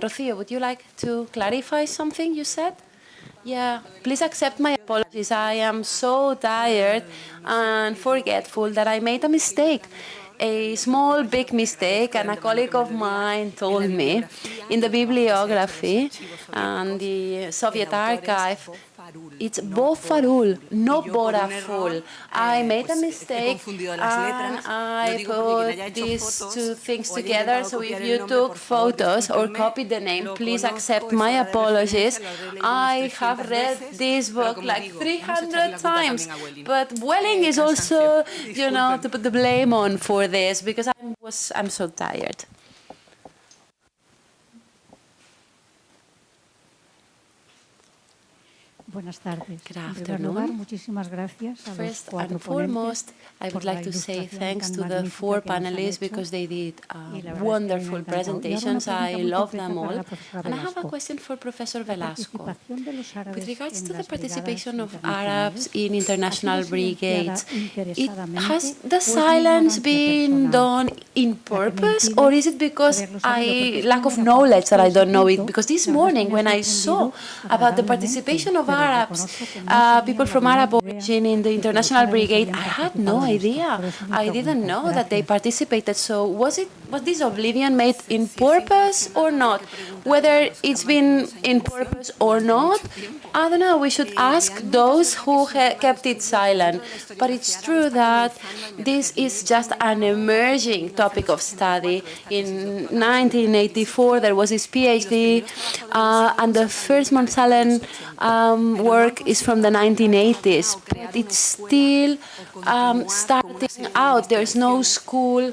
Rocío, would you like to clarify something you said? Yeah, please accept my apologies. I am so tired and forgetful that I made a mistake a small, big mistake, and a colleague of mine told me in the bibliography and the Soviet archive it's Bofarul, not Boraful. I made a mistake and I put these two things together. So if you took photos or copied the name, please accept my apologies. I have read this book like 300 times, but Welling is also, you know, to put the blame on for this because I was, I'm so tired. Buenas tardes. Good afternoon. muchísimas gracias a First and foremost, I would like to say thanks to the four panelists because they did uh, wonderful presentations. I love them all. And I have a question for Professor Velasco. With regards to the participation of Arabs in international brigades, it, has the silence been done in purpose or is it because I lack of knowledge that I don't know it? Because this morning when I saw about the participation of Arabs, uh, people from Arab origin in the International Brigade, I had no idea. I didn't know that they participated. So was it was this oblivion made in purpose or not? Whether it's been in purpose or not, I don't know. We should ask those who kept it silent. But it's true that this is just an emerging topic of study. In 1984, there was this PhD, uh, and the first Monsalen um, work is from the 1980s, but it's still um, starting out. There's no school,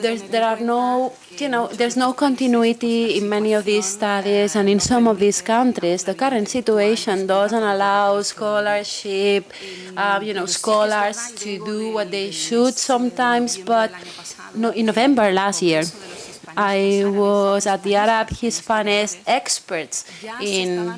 there's, there are no, you know, there's no continuity in many of these studies, and in some of these countries, the current situation doesn't allow scholarship, uh, you know, scholars to do what they should sometimes, but no, in November last year, I was at the Arab Hispanist experts in,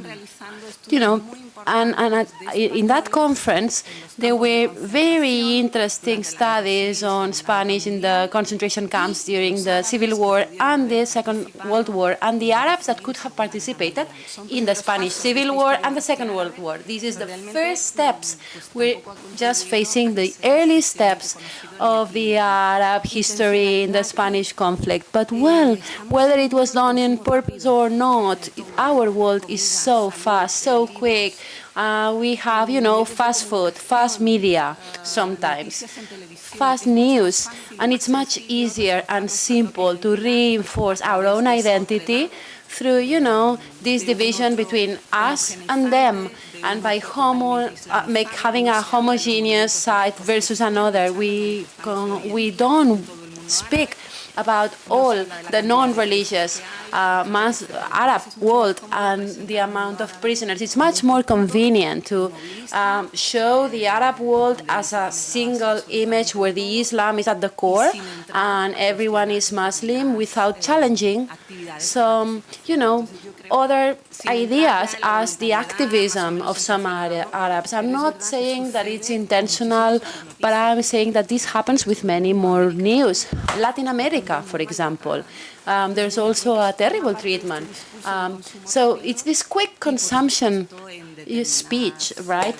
you know, and, and in that conference, there were very interesting studies on Spanish in the concentration camps during the Civil War and the Second World War, and the Arabs that could have participated in the Spanish Civil War and the Second World War. This is the first steps. We're just facing the early steps of the Arab history in the Spanish conflict. But well, whether it was done in purpose or not, our world is so fast, so quick. Uh, we have, you know, fast food, fast media sometimes, fast news, and it's much easier and simple to reinforce our own identity through, you know, this division between us and them, and by homo, uh, make, having a homogeneous side versus another. We, we don't speak about all the non-religious uh, Arab world and the amount of prisoners. It's much more convenient to um, show the Arab world as a single image where the Islam is at the core and everyone is Muslim without challenging some, you know, other ideas as the activism of some Arabs. I'm not saying that it's intentional, but I'm saying that this happens with many more news. Latin America, for example. Um, there's also a terrible treatment. Um, so it's this quick consumption speech, right,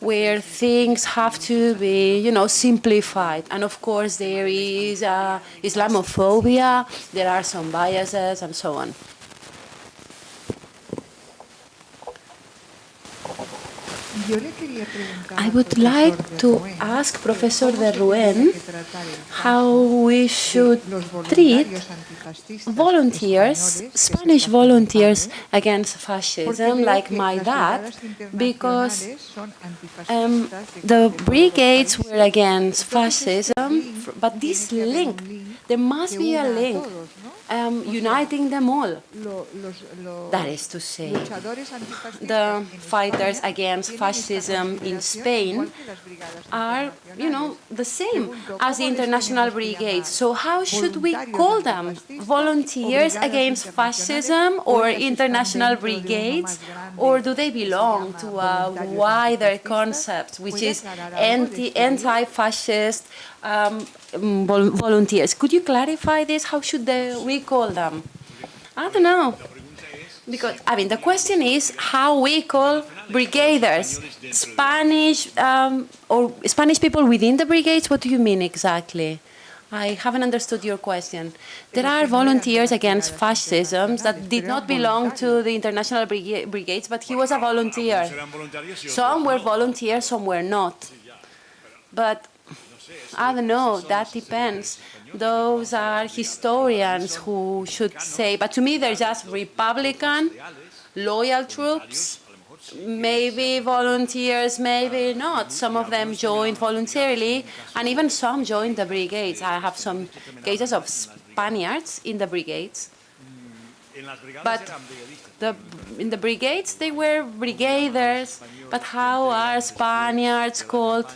where things have to be, you know, simplified. And of course, there is uh, Islamophobia, there are some biases, and so on. I would like to ask Professor de Ruen how we should treat volunteers, Spanish volunteers against fascism, like my dad, because um, the brigades were against fascism, but this link, there must be a link um, uniting them all. That is to say, the fighters against fascism in Spain are, you know, the same as the international brigades. So how should we call them? Volunteers against fascism or international brigades? Or do they belong to a wider concept, which is anti-fascist um, volunteers. Could you clarify this? How should we call them? I don't know. Because, I mean, the question is how we call brigaders, Spanish um, or Spanish people within the brigades. What do you mean exactly? I haven't understood your question. There are volunteers against fascism that did not belong to the international brigades, but he was a volunteer. Some were volunteers, some were not. But I don't know, that depends. Those are historians who should say, but to me they're just Republican, loyal troops, maybe volunteers, maybe not. Some of them joined voluntarily, and even some joined the brigades. I have some cases of Spaniards in the brigades. But the, in the brigades, they were brigaders. But how are Spaniards called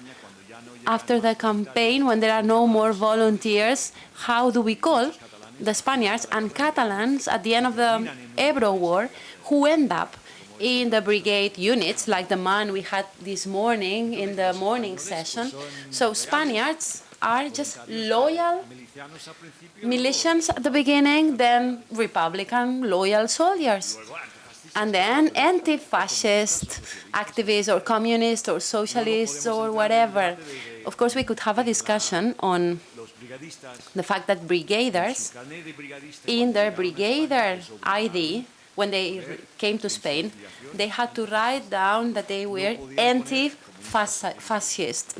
after the campaign when there are no more volunteers? How do we call the Spaniards and Catalans at the end of the Ebro War who end up in the brigade units, like the man we had this morning in the morning session. So Spaniards are just loyal militians at the beginning, then Republican loyal soldiers. And then anti-fascist activists or communists or socialists or whatever. Of course, we could have a discussion on the fact that brigaders, in their brigader ID, when they came to Spain, they had to write down that they were anti-fascist.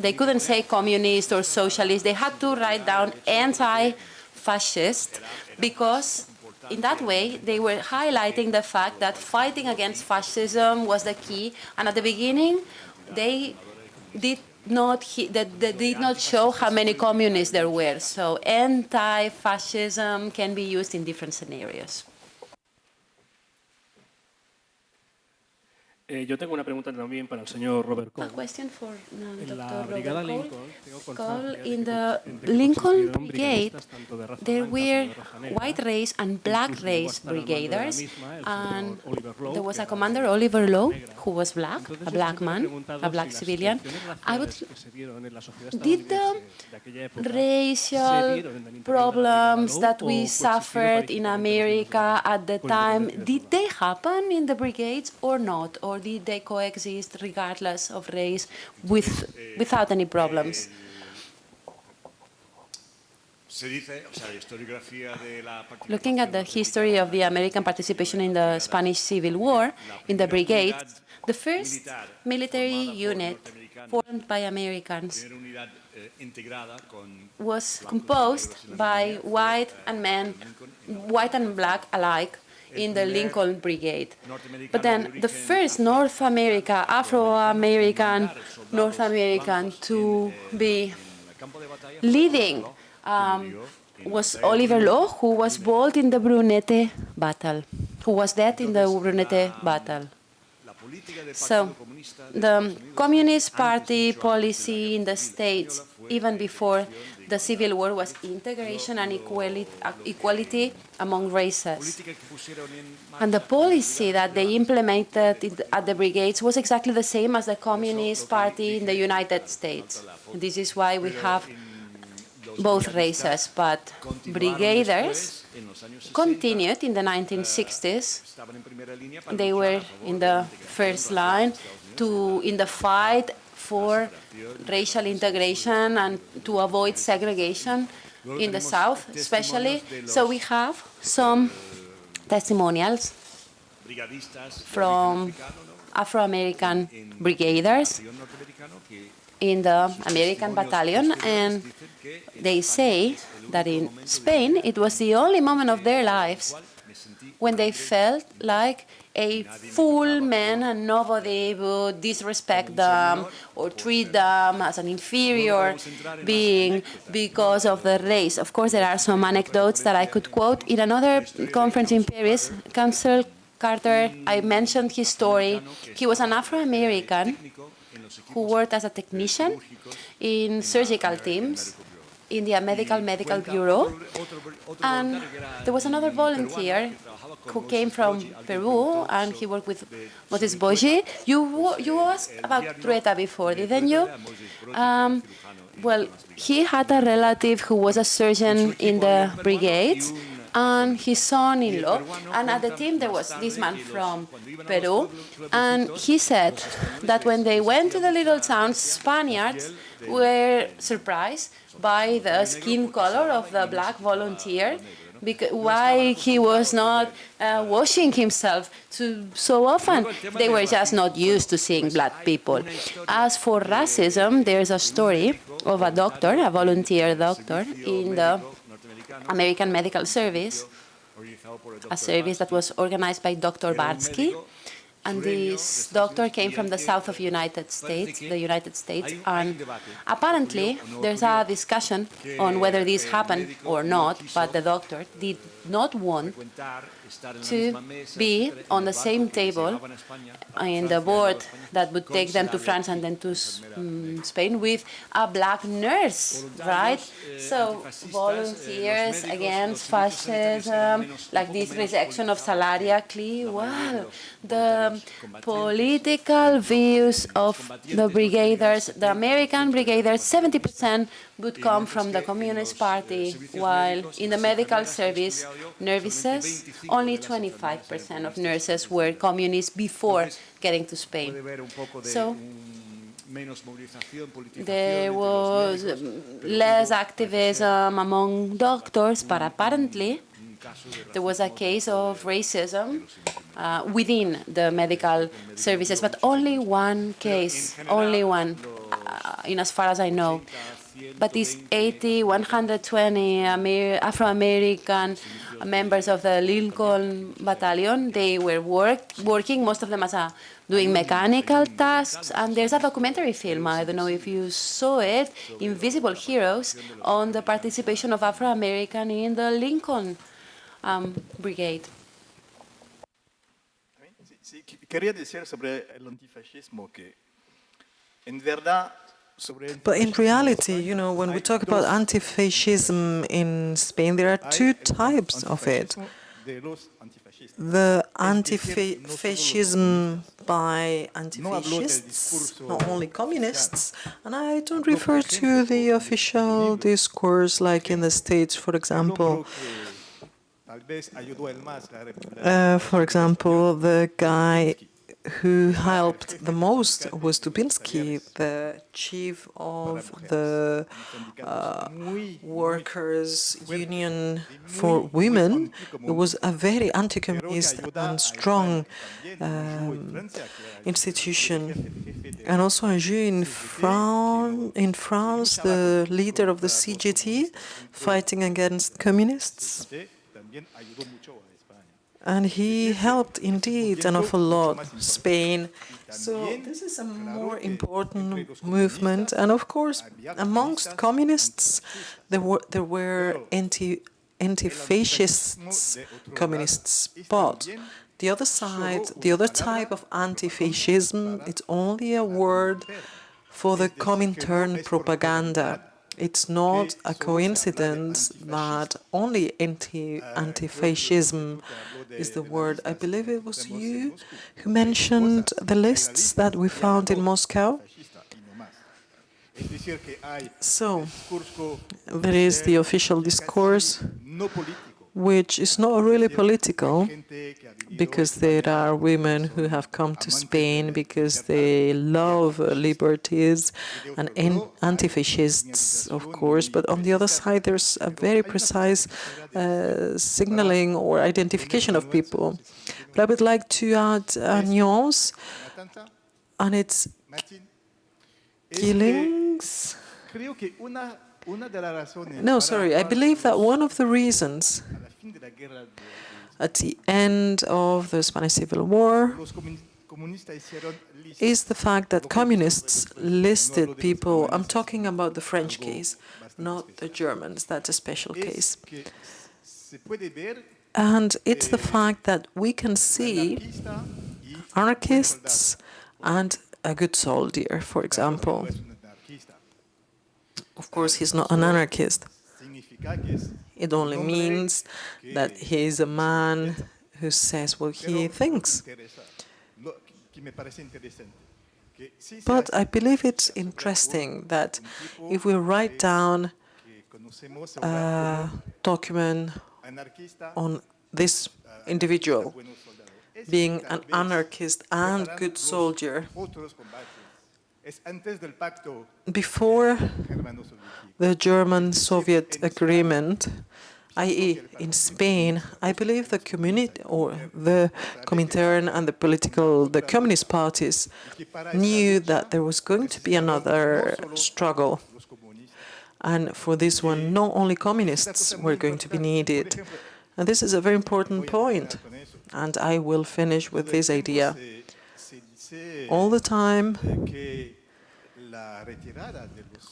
They couldn't say communist or socialist. They had to write down anti-fascist because in that way, they were highlighting the fact that fighting against fascism was the key. And at the beginning, they did not they did not show how many communists there were. So anti-fascism can be used in different scenarios. Eh, yo tengo una pregunta también para el señor Robert Coale. A question for um, en la Dr. brigada Robert Lincoln, Cole. constancia in the Lincoln Brigade, brigadistas tanto de raza there were como de raza negra. white race and black Incluso llegó a race estar al mando de la brigaders, and señor Oliver Law, there was a commander, Oliver Law, who was black, Entonces, a black man, a black civilian. I would raciales que se dieron en la sociedad did the estadounidense de aquella época se racial dieron en el interior de la problems that we suffered in America at the time, did they happen in the brigades or not? Or did they coexist regardless of race with, without any problems? Looking at the history of the American participation in the Spanish Civil War, in the brigades, the first military unit formed by Americans was composed by white and men, white and black alike, in the Lincoln Brigade. But then the first North America, Afro-American, North American to be leading um, was Oliver Law, who was bold in the Brunete battle, who was dead in the Brunete battle. So the Communist Party policy in the States, even before the Civil War, was integration and equality, equality among races. And the policy that they implemented at the brigades was exactly the same as the Communist Party in the United States. And this is why we have both races, but brigaders continued in the 1960s. They were in the first line to in the fight for racial integration and to avoid segregation in the South, especially. So we have some testimonials from Afro-American brigaders in the American battalion, and they say that in Spain it was the only moment of their lives when they felt like a full man and nobody would disrespect them or treat them as an inferior being because of the race. Of course, there are some anecdotes that I could quote. In another conference in Paris, Council Carter, I mentioned his story. He was an Afro-American who worked as a technician in surgical teams in the Medical Medical Bureau. And there was another volunteer who came from Peru, and he worked with Moses Broggi. You, you asked about Trueta before, didn't you? Um, well, he had a relative who was a surgeon in the brigade, and his son-in-law. And at the team, there was this man from Peru. And he said that when they went to the little town, Spaniards were surprised by the skin color of the black volunteer because why he was not uh, washing himself to, so often. They were just not used to seeing black people. As for racism, there's a story of a doctor, a volunteer doctor, in the American Medical Service, a service that was organized by Dr. Barsky, and this doctor came from the south of United States, the United States, and apparently there's a discussion on whether this happened or not, but the doctor did not want to be on the same table in the board that would take them to France and then to um, Spain with a black nurse, right? So volunteers against fascism, like this rejection of salariacally, well, the political views of the brigaders, the American brigaders, 70% would come from the Communist Party, while in the medical service, nurses, only 25% of nurses were communists before getting to Spain. So there was less activism among doctors, but apparently there was a case of racism uh, within the medical services, but only one case, only one, uh, in as far as I know. But these 80, 120 Afro-American members of the Lincoln Battalion, they were work, working, most of them as a, doing mechanical tasks. And there's a documentary film, I don't know if you saw it, Invisible Heroes, on the participation of Afro-American in the Lincoln um, Brigade. Quería decir sobre el antifascismo que en verdad but in reality, you know, when we talk about anti-fascism in Spain, there are two types of it. The anti-fascism by anti-fascists, not only communists, and I don't refer to the official discourse like in the States, for example. Uh, for example, the guy who helped the most was Dubinsky, the chief of the uh, Workers' Union for Women. It was a very anti-communist and strong um, institution. And also Anjou in, Fran in France, the leader of the CGT, fighting against communists. And he helped indeed an awful lot Spain. So this is a more important movement. And of course, amongst communists, there were there were anti anti-fascists communists. But the other side, the other type of anti-fascism, it's only a word for the Comintern propaganda. It's not a coincidence that only anti anti-fascism is the word. I believe it was you who mentioned the lists that we found in Moscow. So, there is the official discourse which is not really political, because there are women who have come to Spain because they love liberties and anti-fascists, of course, but on the other side there's a very precise uh, signaling or identification of people. But I would like to add a nuance, and it's killings. No, sorry, I believe that one of the reasons at the end of the Spanish Civil War is the fact that communists listed people, I'm talking about the French case, not the Germans, that's a special case. And it's the fact that we can see anarchists and a good soldier, for example. Of course, he's not an anarchist. It only means that he is a man who says what he thinks. But I believe it's interesting that if we write down a document on this individual being an anarchist and good soldier. Before the German-Soviet agreement, i.e. in Spain, I believe the community or the Comintern and the political, the communist parties knew that there was going to be another struggle. And for this one, not only communists were going to be needed. And this is a very important point. And I will finish with this idea. All the time,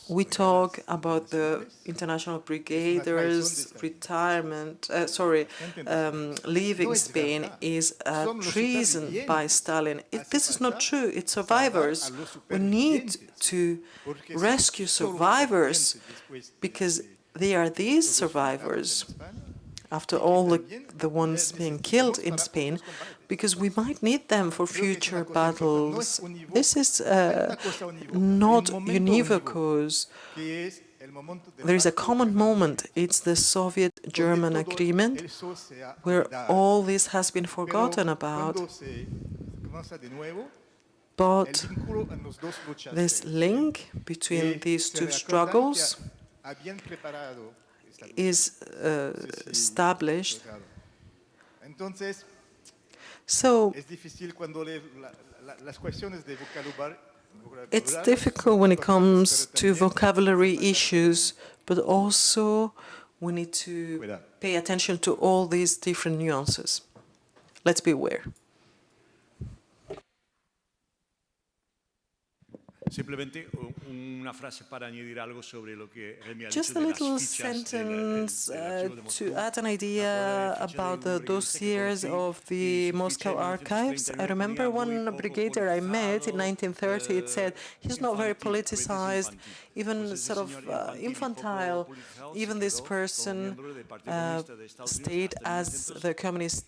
we talk about the international brigaders' retirement, uh, sorry, um, leaving Spain is a treason by Stalin. It, this is not true. It's survivors. We need to rescue survivors because they are these survivors, after all the, the ones being killed in Spain, because we might need them for future battles. This is uh, not univocous. There is a common moment. It's the Soviet-German agreement, where all this has been forgotten about. But this link between these two struggles is uh, established. So it's difficult when it comes to vocabulary issues, but also we need to pay attention to all these different nuances. Let's be aware. Simplemente una frase para añadir algo sobre lo que Remy ha Just a little las fichas del- sentence uh, to add an idea acuerdo de la ficha de about the dossiers of the Moscow archives. I remember one brigadier I met in 1930. It said he's not very infantil, a veces politicized, even sort of uh, infantil y poco infantile. Even this person miembro del Partido uh, Comunista de Estados Unidos stayed as the Communist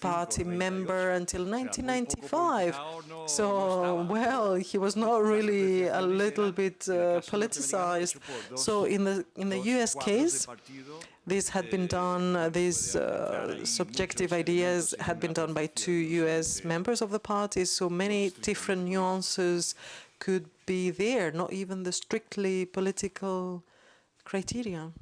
Party member until O sea, muy poco 1995. politizado no- no So, well, he was not really a little bit uh, politicized. So in the in the U.S. case, this had been done, uh, these uh, subjective ideas had been done by two U.S. members of the party, so many different nuances could be there, not even the strictly political criteria.